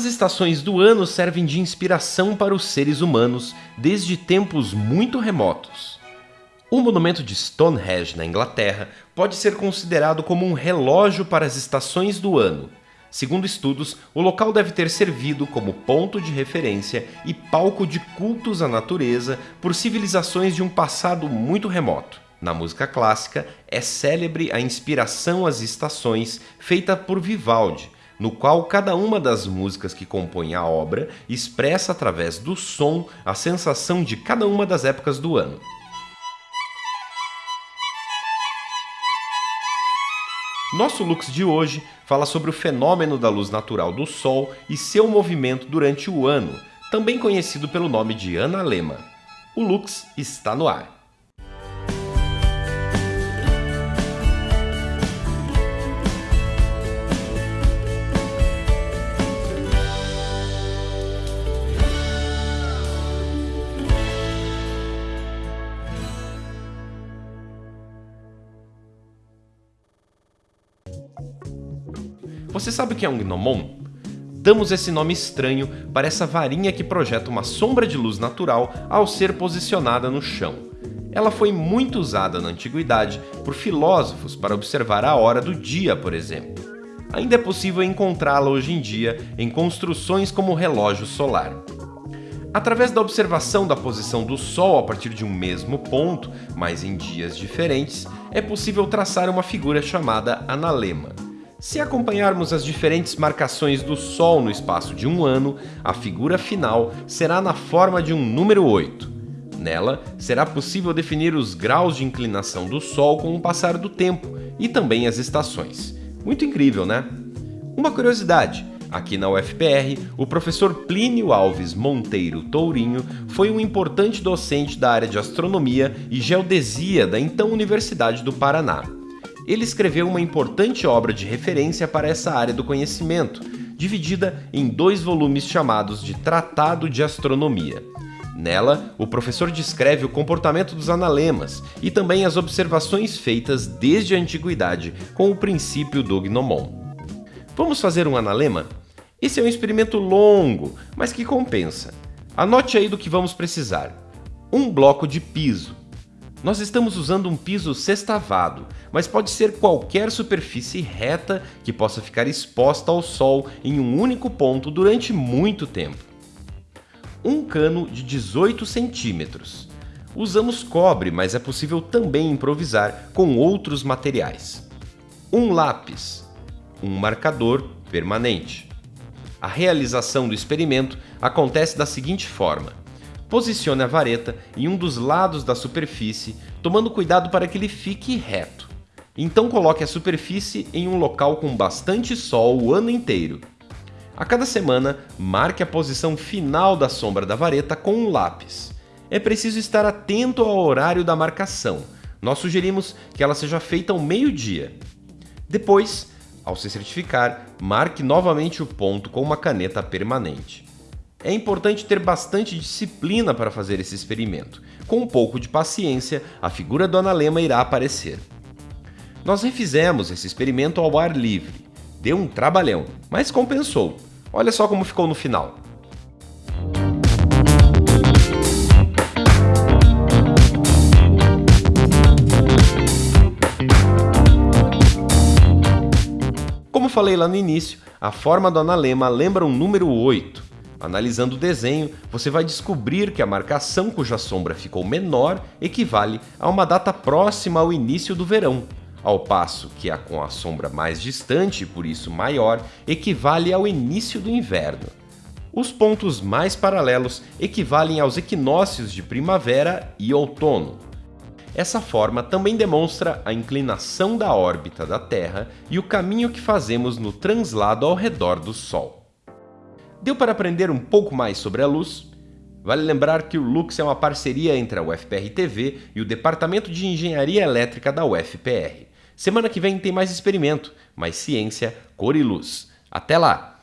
As estações do ano servem de inspiração para os seres humanos desde tempos muito remotos. O monumento de Stonehenge, na Inglaterra, pode ser considerado como um relógio para as estações do ano. Segundo estudos, o local deve ter servido como ponto de referência e palco de cultos à natureza por civilizações de um passado muito remoto. Na música clássica, é célebre a inspiração às estações feita por Vivaldi, no qual cada uma das músicas que compõem a obra expressa através do som a sensação de cada uma das épocas do ano. Nosso Lux de hoje fala sobre o fenômeno da luz natural do Sol e seu movimento durante o ano, também conhecido pelo nome de analema. O Lux está no ar. Você sabe o que é um gnomon? Damos esse nome estranho para essa varinha que projeta uma sombra de luz natural ao ser posicionada no chão. Ela foi muito usada na antiguidade por filósofos para observar a hora do dia, por exemplo. Ainda é possível encontrá-la hoje em dia em construções como o relógio solar. Através da observação da posição do Sol a partir de um mesmo ponto, mas em dias diferentes, é possível traçar uma figura chamada analema. Se acompanharmos as diferentes marcações do Sol no espaço de um ano, a figura final será na forma de um número 8. Nela, será possível definir os graus de inclinação do Sol com o passar do tempo e também as estações. Muito incrível, né? Uma curiosidade, aqui na UFPR, o professor Plínio Alves Monteiro Tourinho foi um importante docente da área de astronomia e geodesia da então Universidade do Paraná ele escreveu uma importante obra de referência para essa área do conhecimento, dividida em dois volumes chamados de Tratado de Astronomia. Nela, o professor descreve o comportamento dos analemas e também as observações feitas desde a antiguidade com o princípio do gnomon. Vamos fazer um analema? Esse é um experimento longo, mas que compensa. Anote aí do que vamos precisar. Um bloco de piso, nós estamos usando um piso sextavado, mas pode ser qualquer superfície reta que possa ficar exposta ao sol em um único ponto durante muito tempo. Um cano de 18 centímetros. Usamos cobre, mas é possível também improvisar com outros materiais. Um lápis. Um marcador permanente. A realização do experimento acontece da seguinte forma. Posicione a vareta em um dos lados da superfície, tomando cuidado para que ele fique reto. Então coloque a superfície em um local com bastante sol o ano inteiro. A cada semana, marque a posição final da sombra da vareta com um lápis. É preciso estar atento ao horário da marcação. Nós sugerimos que ela seja feita ao meio-dia. Depois, ao se certificar, marque novamente o ponto com uma caneta permanente. É importante ter bastante disciplina para fazer esse experimento. Com um pouco de paciência, a figura do analema irá aparecer. Nós refizemos esse experimento ao ar livre. Deu um trabalhão, mas compensou. Olha só como ficou no final. Como falei lá no início, a forma do analema lembra um número 8. Analisando o desenho, você vai descobrir que a marcação cuja sombra ficou menor equivale a uma data próxima ao início do verão, ao passo que a com a sombra mais distante, por isso maior, equivale ao início do inverno. Os pontos mais paralelos equivalem aos equinócios de primavera e outono. Essa forma também demonstra a inclinação da órbita da Terra e o caminho que fazemos no translado ao redor do Sol. Deu para aprender um pouco mais sobre a luz? Vale lembrar que o Lux é uma parceria entre a UFPR TV e o Departamento de Engenharia Elétrica da UFPR. Semana que vem tem mais experimento, mais ciência, cor e luz. Até lá!